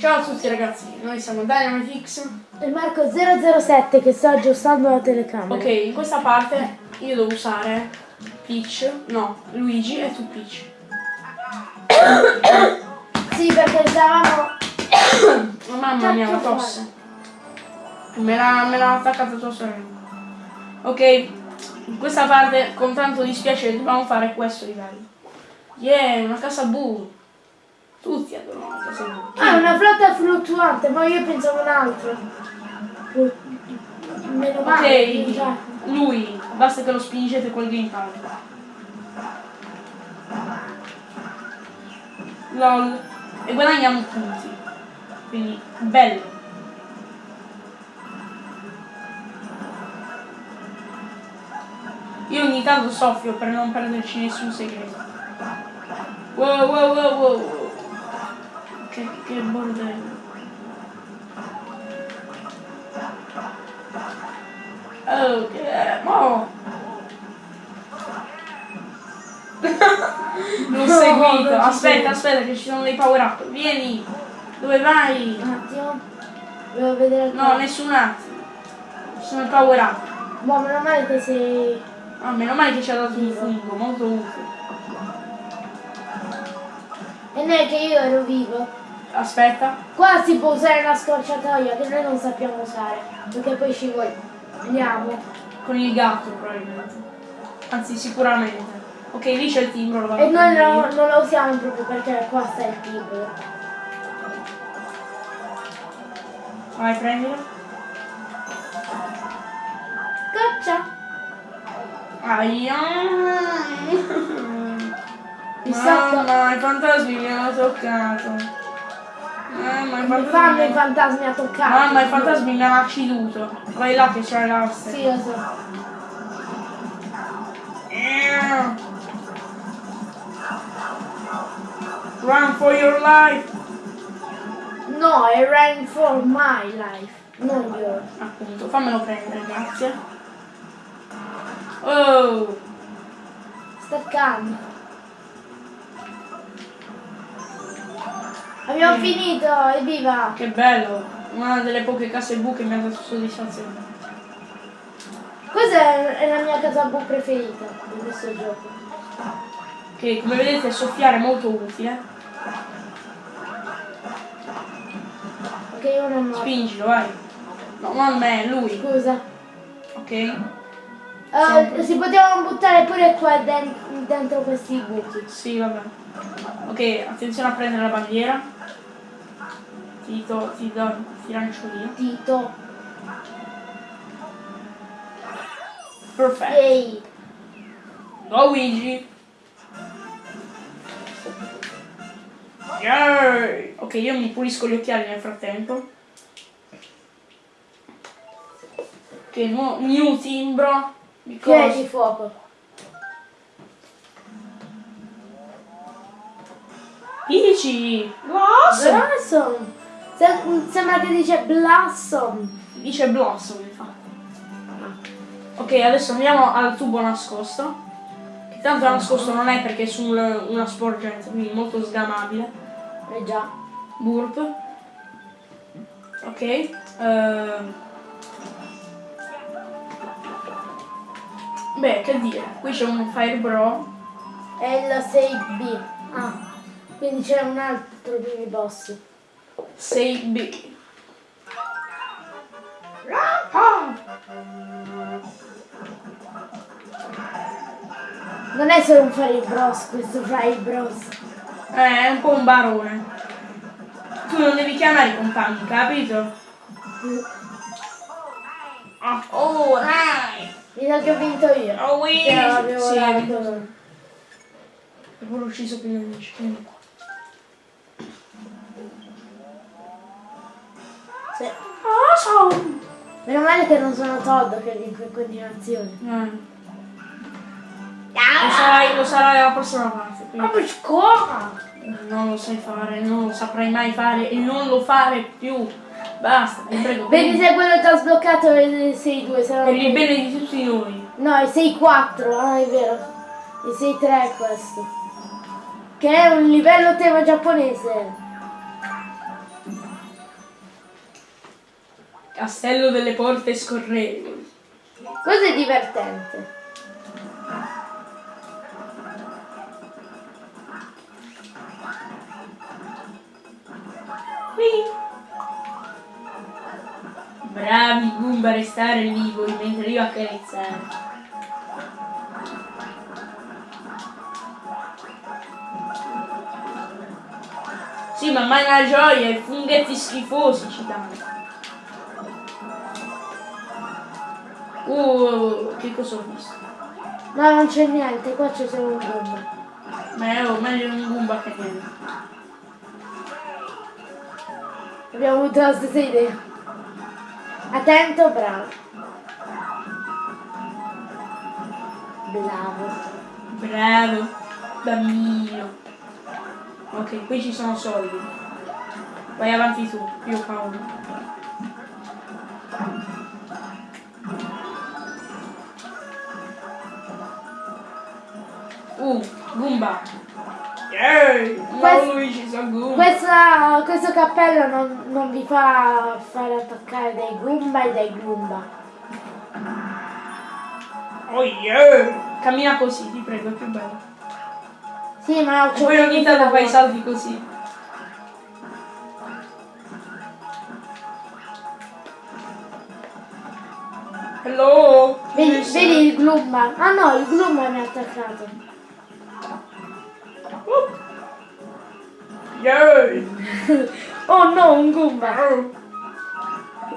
Ciao a tutti ragazzi, noi siamo Dynamitix. E Marco 007 che sta aggiustando la telecamera. Ok, in questa parte io devo usare Peach, no, Luigi e tu Peach. Sì, perché stavamo... Oh, mamma mia, la tosse. Me l'ha me l'ha attaccata tua sorella. Ok, in questa parte con tanto dispiacere dobbiamo fare questo livello. Yeah, una casa blu. Tutti adorano la casa blu. Ah, una flotta fluttuante, ma io pensavo un altro. Meno male. Ok, cioè. lui, basta che lo spingete col gamepad. LOL. E guadagniamo punti. Quindi, bello. Io ogni tanto soffio per non perderci nessun segreto. Wow, wow, wow, wow. Che, che bordello. Ok, mo. L'ho No, seguito. non ci Aspetta, aspetta, che ci sono dei power up. Vieni. Dove vai? Un attimo. Devo vedere No, nessun attimo. Ci sono i power up. Boh, meno male che sei... Ah, meno male che ci ha dato un fungo, molto utile. E non è che io ero vivo. Aspetta. Qua si può usare la scorciatoia che noi non sappiamo usare. Perché poi ci vogliamo. Con il gatto probabilmente. Anzi, sicuramente. Ok, lì c'è il timbro. lo E noi no- non la usiamo proprio perché qua sta il timbro. Vai, prendilo. Caccia! Aia. Mamma, i fantasmi mi hanno toccato. Mamma, i Mi fantasmi. fanno i fantasmi a toccare. Mamma, i fantasmi mi hanno acciduto. Vai là che c'è l'aste. Sì, lo so. Run for your life. No, è Rain for my life. Non your. Appunto, fammelo prendere, grazie. Oh, Sta calmo. Abbiamo Mm. finito, evviva! che bello. Una delle poche case bu che mi ha dato soddisfazione. Questa è, è la mia casa bu preferita di questo gioco. Che come vedete soffiare è molto utile. Ok, io non ho. Spingilo, vai. No, non me, lui. Scusa. Ok? Eh, si potevano buttare pure qua den- dentro questi buchi. Sì, vabbè. Ok, attenzione a prendere la bandiera. Ti, to- ti, do, ti lancio via. Tito. Perfetto. Ehi. Luigi. Yay! Ok, io mi pulisco gli occhiali nel frattempo. Ok, nu- new timbro. Di Che è cosa? di fuoco. Dici! Blossom! Blossom. Se- sembra che dice Blossom. Dice Blossom, infatti. Ok, adesso andiamo al tubo nascosto. Che tanto nascosto non è perché è su un- una sporgenza, quindi molto sgamabile. Eh già. Burp. Ok. ehm. Beh, che dire, qui c'è un Fire Bro. È il 6B. Ah. Quindi c'è un altro mini boss. 6B. Ah! Non è solo un Fire Bros, questo Fire Bros. Eh, è un po' un barone. Tu non devi chiamare i compagni, capito? Oh, dai! Mi sa che ho vinto io. Oh, oui! Che Sì, dato- vinto. Poi ho ucciso più nemici. Awesome! Meno male che non sono Todd che vinco in continuazione. Eh. Lo sarai, lo sarai alla prossima parte. Ma quindi per scuola! non lo sai fare, non lo saprai mai fare e non lo fare più. Basta, ti prego. Vedi se quello che ho sbloccato è il 6-2, se no- Per il bene di tutti noi. No, è 6-4, ah è vero. Il 6-3 è questo. Che è un livello tema giapponese. Castello delle porte scorrevoli. Cosa è divertente? Qui. Bravi Goomba a restare vivo mentre io accarezzare. Sì, ma mai una gioia, i funghetti schifosi ci danno. Uh, che cosa ho visto? No, non c'è niente, qua c'è solo un Goomba. Ma è oh, meglio un Goomba che niente. Abbiamo avuto la stessa idea. Attento, bravo. Bravo. Bravo, bambino. Ok, qui ci sono soldi. Vai avanti tu, io fa uno. Uh, Goomba. Yeah! Quest- Luigi, sono Goomba. Questa- questo cappello non, non vi fa fare attaccare dai Goomba e dai Goomba. Oh yeah! Cammina così, ti prego, è più bello. Sì, ma E c'ho poi ogni tanto fai salti così. Hello! Vedi, vedi il Glumba? Ah no, il Glumba mi ha attaccato. Oh no, un Goomba.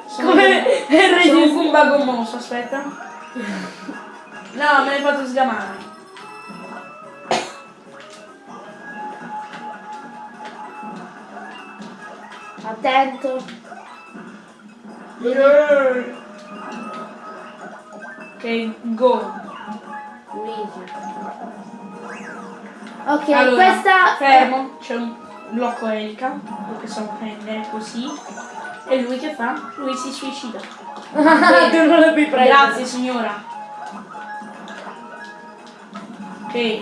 Sono Come è Sono un? Goomba gommoso, aspetta. No, me l'hai fatto sgamare. Attento. Yeah. Ok, go. Luigi. Ok, Allora, questa... Fermo, c'è un blocco elica, lo possiamo prendere così. E lui che fa? Lui si suicida. tu non lo puoi prendere. Grazie signora. Ok,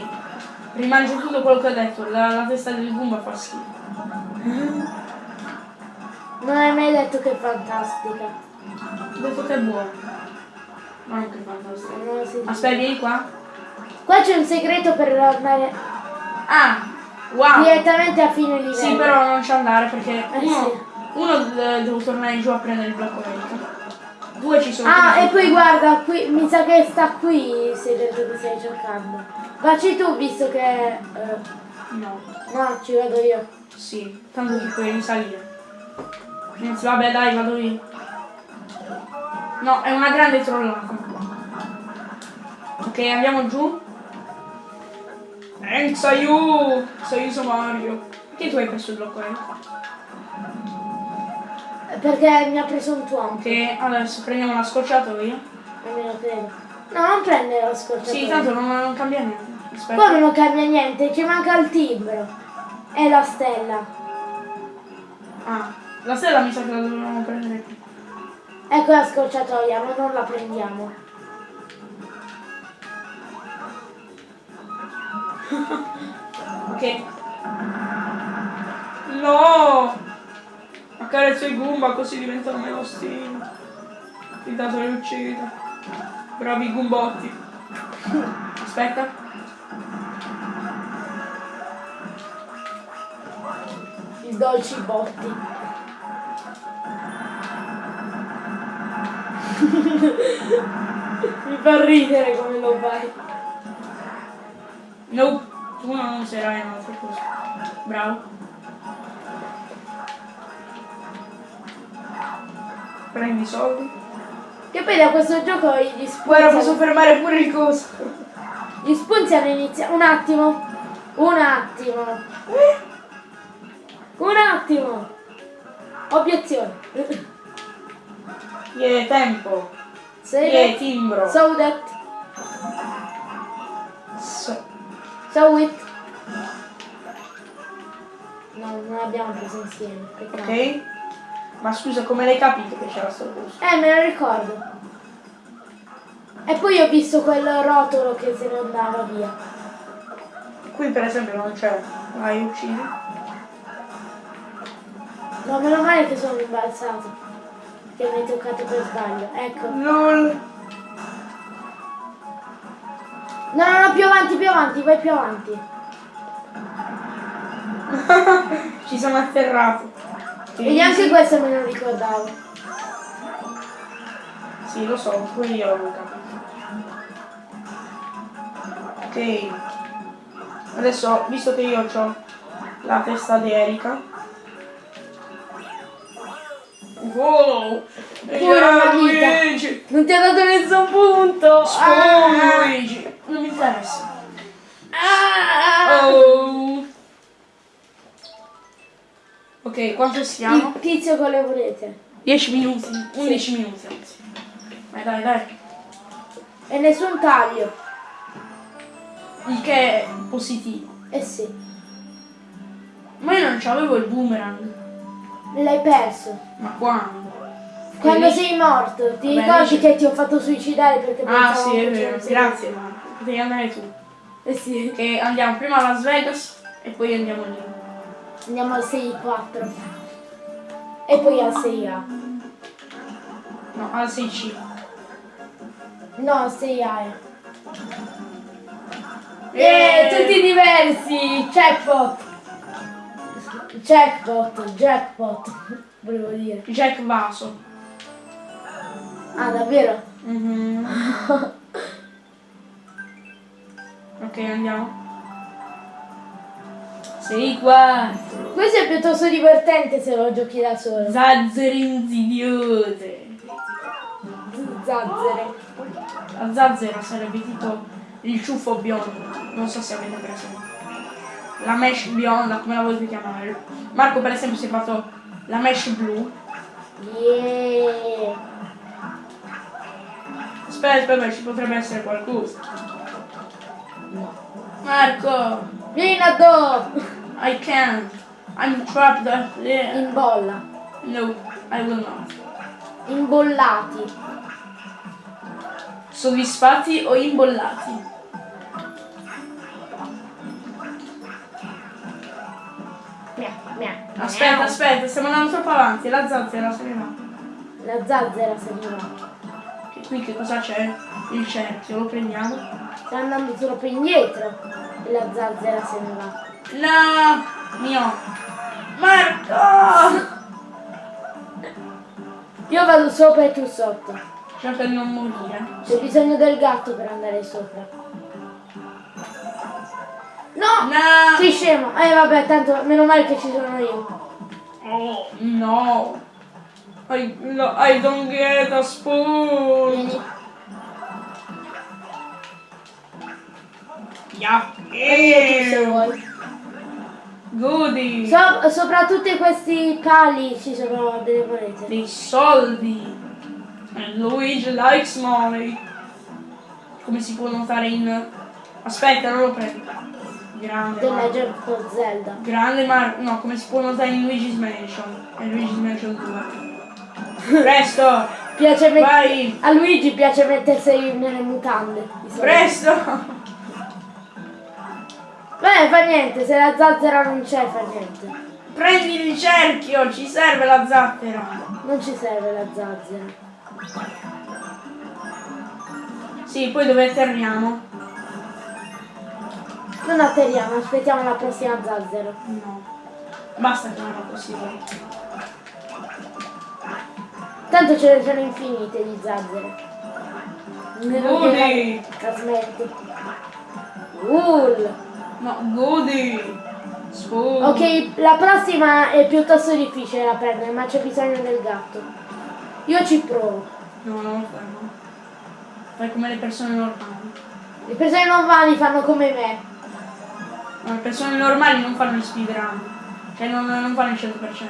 rimangio tutto quello che ho detto, la, la testa del Goomba fa schifo. Non hai mai detto che è fantastica. Ho detto che è buono. Ma non che. Non lo sento. Aspetta, vieni qua. Qua c'è un segreto per andare Ah, wow. direttamente a fine livello. Sì, però non ci andare perché Eh, uno, sì. uno de- devo tornare giù a prendere il blocco medico. Due ci sono. Ah, e poi guarda, qui, mi sa che sta qui segreto che stai cercando. Vacci tu, visto che... eh, No, no, ci vado io. sì, tanto ti puoi risalire. Anzi, vabbè, dai, vado io. No, è una grande trollata. Ok, andiamo giù. Sei io sono Mario. Perché tu hai preso il blocco medico? Perché mi ha preso un tuono. Ok, adesso prendiamo la scorciatoia. Almeno credo. No, non prende lo scorciatoio. Sì, tanto non, non cambia niente. Aspetta. Come non cambia niente? Ci manca il timbro. E la stella. Ah, la stella mi sa che la dovevamo prendere qui. Ecco la scorciatoia, ma non la prendiamo. Ok. No! Accarezzo i Goomba così diventano melostini. Intanto li uccido. Bravi Goombotti. Aspetta. I dolci botti. Mi fa ridere come lo fai. No, tu non userai un'altra cosa. Bravo. Prendi i soldi. Che poi da questo gioco gli Guarda, posso fermare pure il coso. Gli spunti hanno iniziato. Un attimo. Un attimo. Un attimo. Obiezione. Yeah, tempo. Say Yeah, timbro. So that. So it. No, non abbiamo preso insieme. peccato. ok? Ma scusa, come l'hai capito che c'era sto coso? Eh, me lo ricordo. E poi ho visto quel rotolo che se ne andava via. Qui per esempio non c'è. Vai, uccidi. No, meno male che sono imbalzato. che mi hai toccato per sbaglio. Ecco. LOL. No, no, no, più avanti, più avanti, vai più avanti. Ci sono atterrato. E neanche questo me lo ricordavo. Sì, lo so, pure io l'avevo capito. Ok. Adesso, visto che io ho la testa di Erika. Wow! Pure. Luigi! Non ti ha dato nessun punto. Spawn Ah. Luigi! Interessa. Ah. Oh! Ok, quanto siamo? Il tizio con le volete. 10 minuti, 11 minuti anzi. Dai, dai, dai. E nessun taglio. Il che è positivo. Eh sì. Ma io non c'avevo il boomerang. L'hai perso. Ma quando? Quando Quelli- sei morto, ti Vabbè, ricordi che ti ho fatto suicidare perché Ah pensavo sì, è vero. Grazie Marco. Devi andare tu. Eh sì. Che andiamo prima a Las Vegas e poi andiamo lì. Andiamo al 6-4. E poi al 6A. No, al 6C. No, al 6A. Eh. Eh, tutti diversi! Jackpot! Jackpot, jackpot, volevo dire. Jack Vaso. Ah, davvero? Mhm. ok, andiamo. Sei qua. Questo è piuttosto divertente se lo giochi da solo. Zazzere insidiose. Zazzere. La zazzera sarebbe tipo il ciuffo biondo. Non so se avete presente. La mesh bionda, come la volete chiamare. Marco per esempio si è fatto la mesh blu. Yeah. Aspetta, aspetta, ci potrebbe essere qualcosa. No. Marco, Vieni da do! I can't. I'm trapped up there. In bolla. No, I will not. Imbollati. Soddisfatti o imbollati? Mia, mia. Aspetta, aspetta, stiamo andando troppo avanti. La zazzera se ne va. La zazzera se ne va. Che qui che cosa c'è? Il cerchio, lo prendiamo. Sta andando troppo indietro. E la zazzera se ne va. No, mio. Marco! Io vado sopra e tu sotto. Cerca di non morire. C'è bisogno del gatto per andare sopra. No! No! Sei scemo! Eh vabbè, tanto meno male che ci sono io. Oh, no. I, no, I don't get a spoon. Vieni. Se vuoi. Goody. So- sopra tutti questi pali ci sono delle monete. Dei soldi. And Luigi likes money. Come si può notare in... Aspetta, non lo prendo. Grande The Marco. Legend of Zelda. Grande Marco. No, come si può notare in Luigi's Mansion. E Luigi's Mansion 2. Presto! Piace Vai! A Luigi piace mettersi nelle mutande. Presto! Beh, fa niente, se la zazzera non c'è fa niente. Prendi il cerchio, ci serve la zattera. Non ci serve la zazzera. Sì, poi dove atterriamo? Non atterriamo, aspettiamo la prossima zazzera. No. Basta che non è possibile. Tanto ce ne sono infinite di zazzere. Goody! Casmetti. Cool. No, goody! Spoon. Ok, la prossima è piuttosto difficile da prendere, ma c'è bisogno del gatto. Io ci provo. No, non lo fai, no. Fai come le persone normali. Le persone normali fanno come me. No, le persone normali non fanno gli speedrun. Cioè non, non fanno il 100%.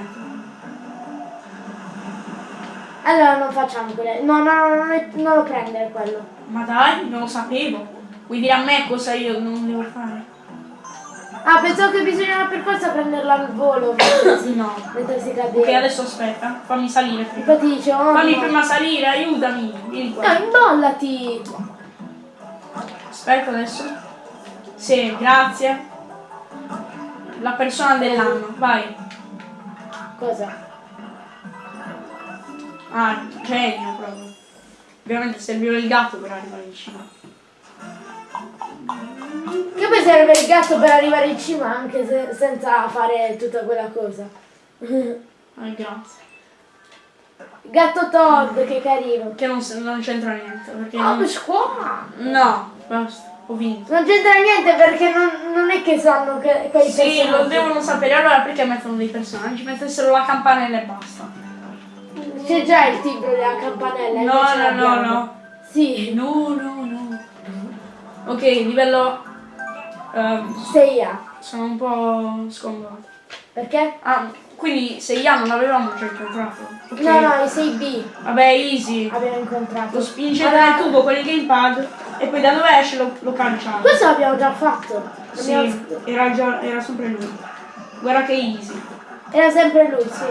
Allora non facciamo quelle. No, no, no, non, è- non lo prendere quello. Ma dai, non lo sapevo. Vuoi dire a me cosa io non devo fare? Ah, pensavo che bisognava per forza prenderla al volo si, No. mentre si Ok, adesso aspetta. Fammi salire prima. Infatti dice, oh Fammi no. prima salire, aiutami. Vieni qua. No, imbollati! Aspetta adesso. Sì, grazie. La persona dell'anno, vai. Cosa? Ah, genio proprio. Ovviamente serviva il gatto per arrivare in cima. Che poi serve il gatto per arrivare in cima anche se- senza fare tutta quella cosa. Ah, grazie. Gatto Todd, che carino. Che non, non c'entra niente. Perché Oh, non... scuola! No, basta, ho vinto. Non c'entra niente perché non, non è che sanno che, quei Sì, lo personaggi. devono sapere. Allora perché mettono dei personaggi? Mettessero la campanella e basta. C'è già il timbro della campanella. No, no, no, no. Sì, No, no, no. Ok, livello... ehm, 6A. sono un po' sconvolto. Perché? Ah, quindi 6 A non l'avevamo già incontrato. Ok. No, no, i 6B Vabbè, easy. abbiamo incontrato. Lo spingete Allora, nel tubo con il gamepad e poi da dove esce lo, lo calciate. Questo l'abbiamo già fatto. Sì, era, già, era sempre lui. Guarda che easy. Era sempre lui, sì.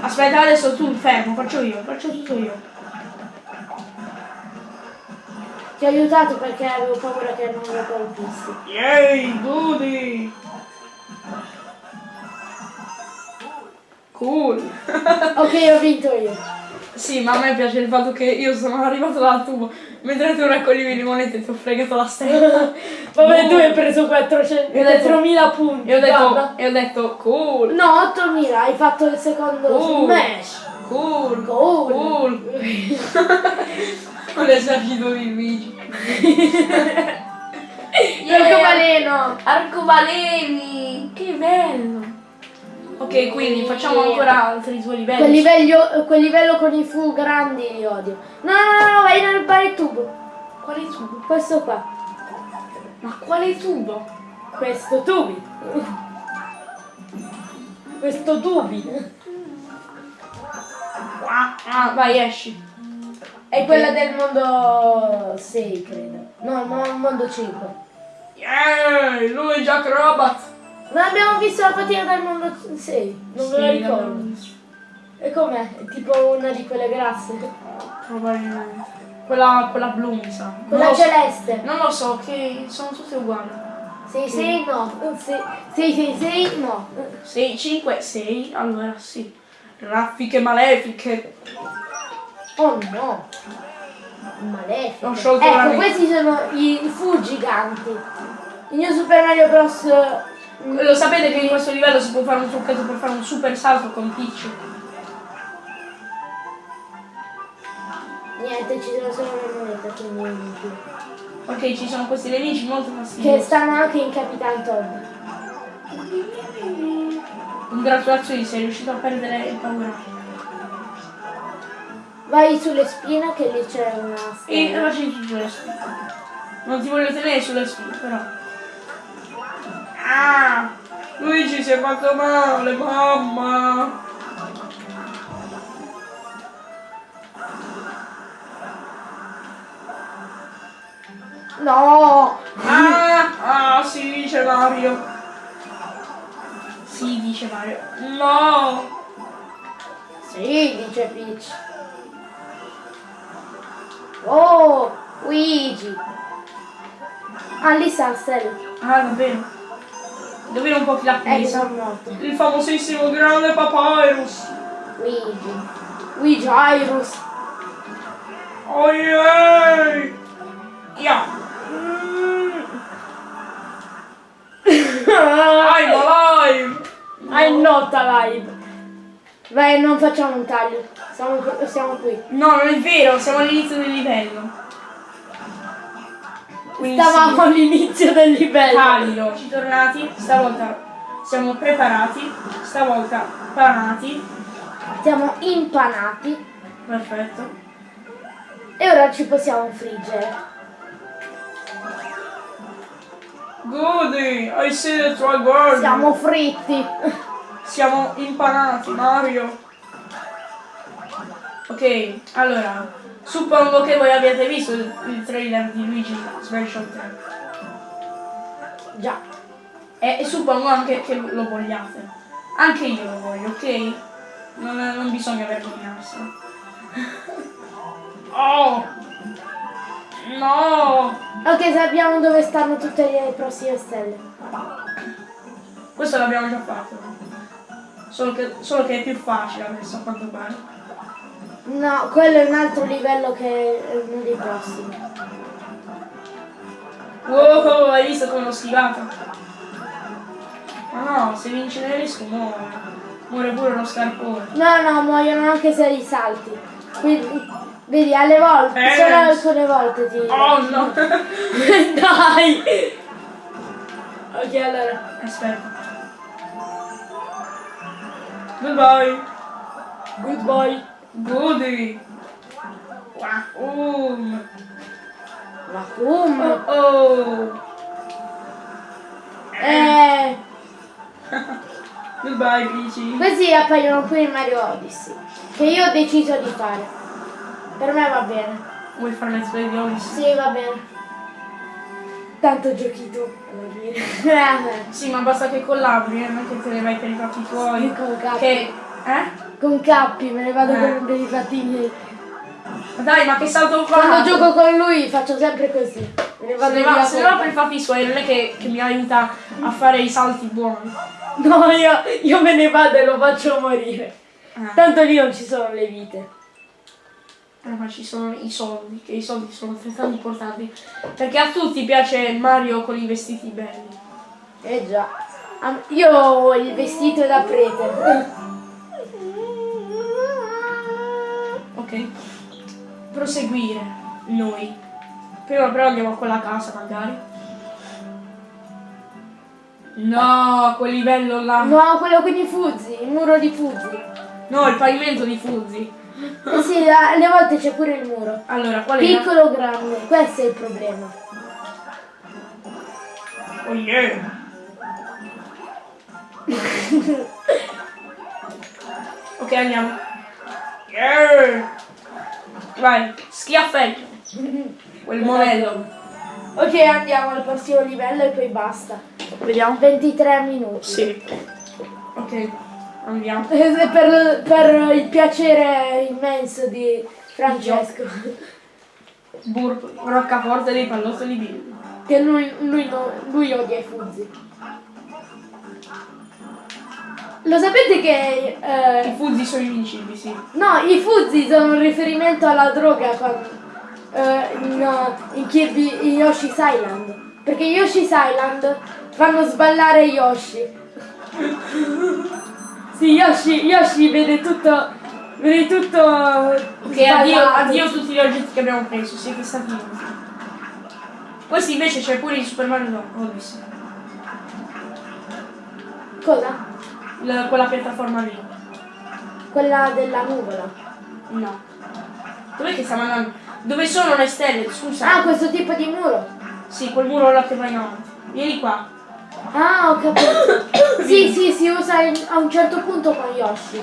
Aspetta, adesso tu fermo, faccio io, faccio tutto io. Ti ho aiutato perché avevo paura che non lo colpissi. Yay, goody! Cool! Ok, ho vinto io. sì, ma a me piace il fatto che io sono arrivato dal tubo, mentre tu raccoglivi le monete e ti ho fregato la stella. Vabbè, No. tu hai preso 400, Io ho detto- 4.000 punti. E ho detto, e ho detto cool, No, 8.000, hai fatto il secondo Oh. smash. cool, Cool. cool. Con l'esercito di Luigi. Arcobaleno. Arcobaleni! Che bello! Ok, quindi facciamo ancora altri due livelli. Quel livello, quel livello con i fu grandi li odio. No, no, no, no, vai nel bar tubo. Quale tubo? Questo qua. Ma quale tubo? Questo tubi. Questo tubi. Ah, vai, esci. È quella del mondo 6, credo. No, mo- mondo 5. Yeah, lui è Jack Robot. Non abbiamo visto la patina del mondo 6. Non me la Sì, ricordo. l'abbiamo visto. E com'è? È tipo una di quelle grasse. Probabilmente. Quella, quella blu mi sa. Non Quella so. celeste. Non lo so, che sono tutte uguali. 6, 6, no. 6, 6, 6, no. 6, 5, 6, allora sì. Raffiche malefiche. Oh no. Malefico. Ho sciolto la ecco, questi sono i, fu giganti. Il mio Super Mario Bros. Lo sapete che in questo livello si può fare un trucchetto per fare un super salto con Peach? Niente, ci sono solo le monete, quindi non più. Ok, ci sono questi nemici molto Che fastidiosi. stanno anche in Capitan Todd. Congratulazioni, sei riuscito a perdere il paura. Vai sulle spine che lì c'è una E lasci giù sulle spine. Non ti voglio tenere sulle spine, però. Ah! Luigi si è fatto male, mamma! No! Ah! Ah, si dice Mario. Si dice Mario. No! Sì, dice Peach. Oh, Luigi. Ah, lì sta la stella. Ah, davvero? Davvero un po' presa? sono morto. Il famosissimo grande Papyrus. Luigi. Luigi Irus. Oh yeah! Yeah! Mm. I'm alive! I'm not alive. Vai, non facciamo un taglio. Siamo, siamo qui. No, non è vero, siamo all'inizio del livello. Quindi Stavamo all'inizio del sì, livello. taglio. Ci tornati, stavolta siamo preparati, stavolta panati. Siamo impanati. Perfetto. E ora ci possiamo friggere. Goody, I see the tribal. Siamo fritti. Siamo impanati, Mario. Ok, allora, suppongo che voi abbiate visto il, il trailer di Luigi Special 3. Già. E, e suppongo anche che lo vogliate. Anche io lo voglio, ok? Non, non bisogna vergognarsi. Oh! No! Ok, sappiamo dove stanno tutte le prossime stelle. Questo l'abbiamo già fatto. Solo che, solo che è più facile adesso a quanto pare. No, quello è un altro livello che è uno dei prossimi. Wow, hai visto come l'ho schivata? Ma no, se vince nell'esco muore. Muore pure lo scarpone. No, no, muoiono anche se li salti. Quindi, vedi, alle volte, Eh. solo alcune volte ti... Oh no! Dai! Ok, allora. Aspetta. Goodbye. Goodbye. Goody. Wahum. Come? Oh oh. Eh, Goodbye, Peachy. questi appaiono qui in Mario Odyssey. Che io ho deciso di fare. Per me va bene. Vuoi fare let's play di Odyssey? Sì, va bene. Tanto giochi tu, alla fine. Sì, ma basta che collabori, eh, non che te ne vai per i fatti tuoi. cappi. Che... Eh? Con cappi, me ne vado Eh. con dei fatti miei. Dai, ma che salto fa? Quando gioco con lui faccio sempre così. Me ne Se vado via va, se va per i fatti suoi, non è che, che mi aiuta a fare i salti buoni. No, io, io me ne vado e lo faccio morire. Eh. Tanto lì non ci sono le vite. Eh, ma ci sono i soldi, che i soldi sono altrettanto importanti. Perché a tutti piace Mario con i vestiti belli. Eh già. Io ho il vestito da prete. Ok? Proseguire noi. Prima però andiamo a quella casa magari. No, quel livello là. No, quello con i fuzzi, il muro di fuzzi. No, il pavimento di Fuzzi. Eh sì, alle volte c'è pure il muro. Allora, qual è? Piccolo o grande, questo è il problema. Oh yeah. ok, andiamo. Yeah. Vai, schiaffetto. Quel modello. Ok, andiamo al prossimo livello e poi basta. Vediamo. 23 minuti. Sì. Ok, andiamo. Eh, Per, per il piacere immenso di Francesco. Burp, roccaforte dei pallottoli bimbi. Che lui, lui, no- lui odia i fuzzi. Lo sapete che... eh, I fuzzi sono invincibili, sì. no, i fuzzi sono un riferimento alla droga quando, eh, in, in Kirby in Yoshi's Island. Perché Yoshi's Island fanno sballare Yoshi. Sì, Yoshi, Yoshi vede tutto... Vede tutto... Ok, addio, addio tutti gli oggetti che abbiamo preso, siete stati utili. Questi invece c'è pure il Super Mario Odyssey. Cosa? La- quella piattaforma lì. Quella della nuvola. No. Dov'è che stiamo andando? Dove sono le stelle? Scusa. Ah, questo tipo di muro. Sì, quel muro là che va in avanti. Vieni qua. Ah, ho capito. sì, sì, si usa in- a un certo punto con Yoshi.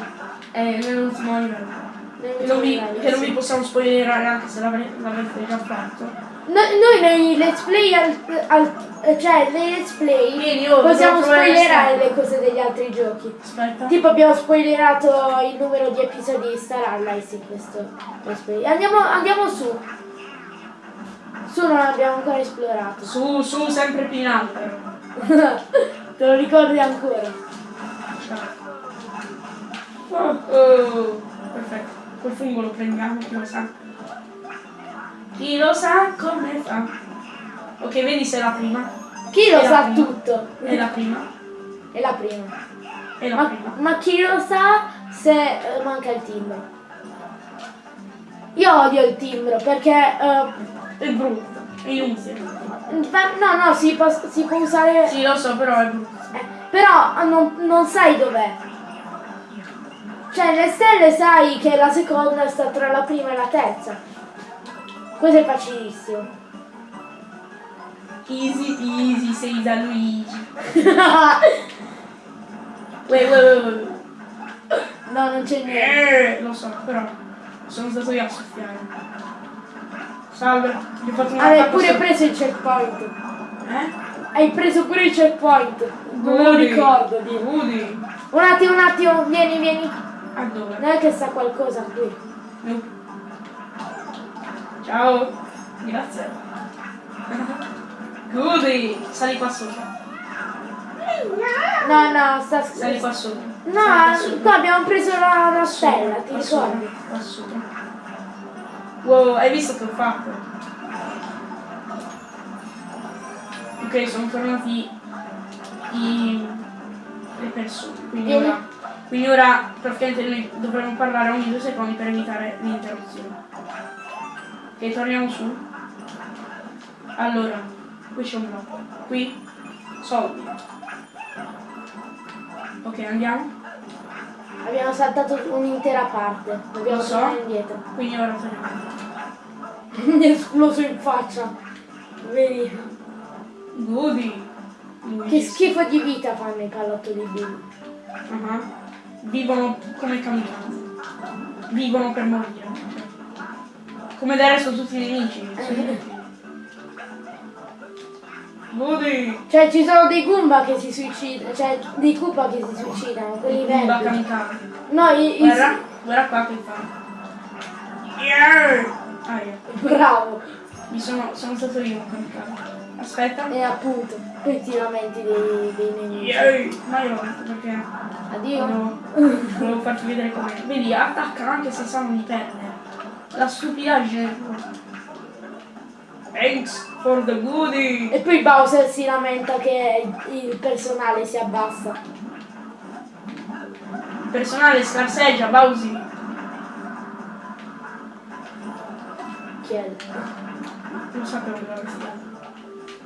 È nell'ultimo livello. Nel Che non vi, livello, che non vi possiamo spoilerare anche se l'avrete già fatto. Noi, noi nei let's play, al, al- cioè nei let's play, oh, possiamo spoilerare le cose degli altri giochi. Aspetta. Tipo abbiamo spoilerato il numero di episodi di Star Allies in questo. Andiamo, andiamo su. Su non abbiamo ancora esplorato. Su, su, sempre più in alto. Te lo ricordi ancora? Oh, oh, perfetto. Quel fungo lo prendiamo, lo sa. Chi lo sa come fa. Ok, vedi se è la prima. Chi lo sa prima. tutto? È la prima. È la prima. È la Ma, prima. ma chi lo sa se eh, manca il timbro? Io odio il timbro perché... eh, È brutto. È inutile. no, no, si può, si può usare... Sì, lo so, però è brutto. eh, però non, non sai dov'è. Cioè, le stelle sai che la seconda sta tra la prima e la terza. Questo è facilissimo. Easy peasy, sei da Luigi. Wait, wait, wait, no, non c'è niente. Eh, lo so, però sono stato io a soffiare. Salve, ti ho fatto una Hai tappa pure preso il checkpoint. Eh? Hai preso pure il checkpoint. Non me lo ricordo. Di. Un attimo, un attimo, vieni, vieni. A dove? Non è che sta qualcosa qui. No. Ciao. Grazie. Goody. Sali qua sopra. No, no, sta Sali qua sopra. No, qua abbiamo preso la, la stella, ti ricordi? Qua sopra. Wow, hai visto che ho fatto? Ok, sono tornati i, le persone. Quindi ora, quindi ora praticamente noi dovremmo parlare ogni due secondi per evitare l'interruzione. Ok, torniamo su. Allora, qui c'è un blocco. Qui, soldi. Ok, andiamo. Abbiamo saltato un'intera parte, dobbiamo so. tornare indietro. Quindi ora torniamo. Mi è esploso in faccia. Vedi? Goody. Che schifo di vita fanno i callotto di Bill. Ah, Vivono come kamikaze. Vivono per morire. Come del resto tutti i nemici. sono. Goody. Cioè ci sono dei Goomba che si suicidano, cioè dei Koopa che si suicidano, quelli Goomba verdi. kamikaze. No, i, i- Guarda, guarda qua che fa. Yeah! Ah, yeah. bravo. Mi sono, sono stato io un kamikaze. Aspetta. E appunto, poi ti lamenti dei, dei nemici. Yeah! Ma io perché Addio. volevo, volevo farti vedere come. Vedi, attacca anche se sanno di perdere. La stupidaggine. Thanks for the goodie. E poi Bowser si lamenta che il personale si abbassa. Il personale scarseggia, Bowsy. Chiede. Non sapevo che avessi dato.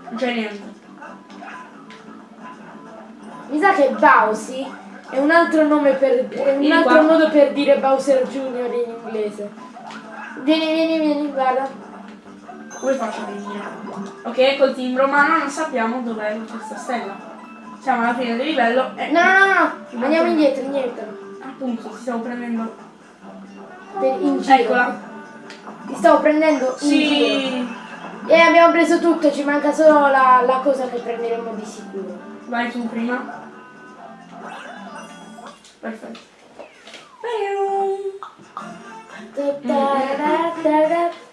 Non c'è niente. Mi sa che Bowsy è un altro nome per. è un altro modo per dire Bowser Jr. in inglese. Vieni, vieni, vieni, guarda. Come faccio a venire? Ok, col timbro, ma non sappiamo dov'è questa stella. Siamo alla fine del livello e No, no, no, no, andiamo indietro, indietro. appunto ti stavo prendendo. Per- in giro. Eccola. Ti stavo prendendo in giro. Sì. E abbiamo preso tutto, ci manca solo la, la cosa che prenderemo di sicuro. Vai tu prima. Perfetto.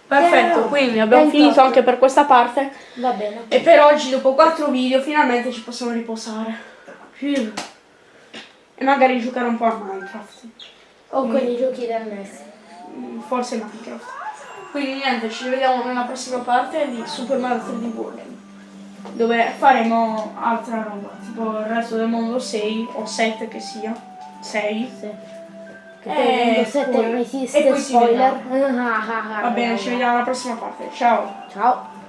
Perfetto, quindi abbiamo 28. finito anche per questa parte. Va bene. E per oggi, dopo quattro video, finalmente ci possiamo riposare. E magari giocare un po' a Minecraft. O con i giochi del NES. Mm, Forse Minecraft. Quindi niente, ci vediamo nella prossima parte di Super Mario 3D World. Dove faremo altra roba, tipo il resto del mondo 6 o 7 che sia. 6. Sì. Che Eh, Windows 7 poi- non e esiste, poi si spoiler. Va bene, ci vediamo alla prossima parte. Ciao! Ciao.